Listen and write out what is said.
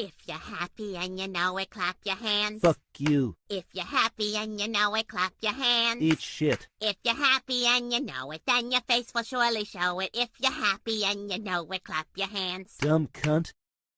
If you're happy and you know it, clap your hands. Fuck you. If you're happy and you know it, clap your hands. Eat shit. If you're happy and you know it, then your face will surely show it. If you're happy and you know it, clap your hands. Dumb cunt.